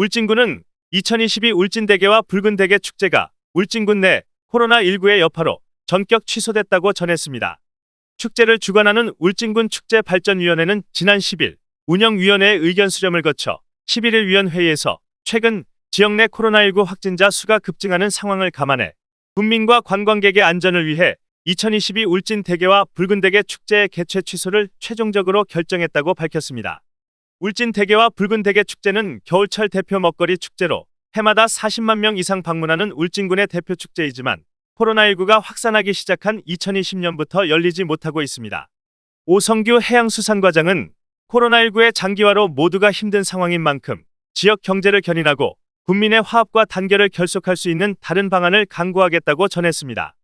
울진군은 2022 울진대게와 붉은대게 축제가 울진군 내 코로나19의 여파로 전격 취소됐다고 전했습니다. 축제를 주관하는 울진군 축제발전위원회는 지난 10일 운영위원회의 의견 수렴을 거쳐 11일 위원회의에서 최근 지역 내 코로나19 확진자 수가 급증하는 상황을 감안해 국민과 관광객의 안전을 위해 2022 울진 대게와 붉은 대게 축제의 개최 취소를 최종적으로 결정했다고 밝혔습니다. 울진 대게와 붉은 대게 축제는 겨울철 대표 먹거리 축제로 해마다 40만 명 이상 방문하는 울진군의 대표 축제이지만 코로나19가 확산하기 시작한 2020년부터 열리지 못하고 있습니다. 오성규 해양수산과장은 코로나19의 장기화로 모두가 힘든 상황인 만큼 지역 경제를 견인하고 국민의 화합과 단결을 결속할 수 있는 다른 방안을 강구하겠다고 전했습니다.